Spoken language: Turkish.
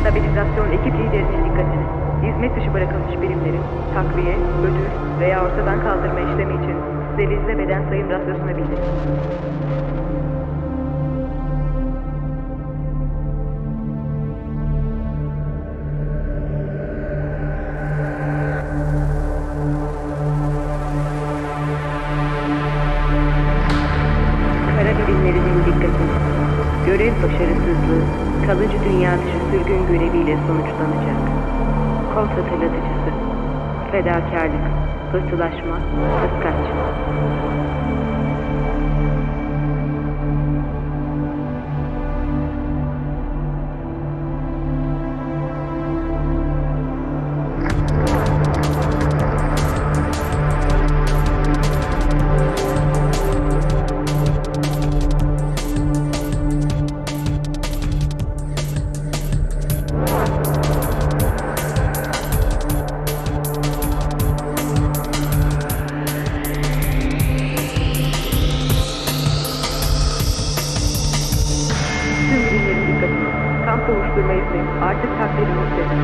Stabilizasyon ekip liderinin dikkatini. Hizmet dışı bırakılmış birimlerin takviye, ödül veya ortadan kaldırma işlemi için sterilize beden sayım rasyosuna bildirin. Kara birimlerinin dikkatini. Görev başarısızlığı kalıcı dünya dışı sürgün göreviyle sonuçlanacak. Kod hatırlatıcısı. Fedakarlık, pıhtılaşma, kıskaç. Pode saber você.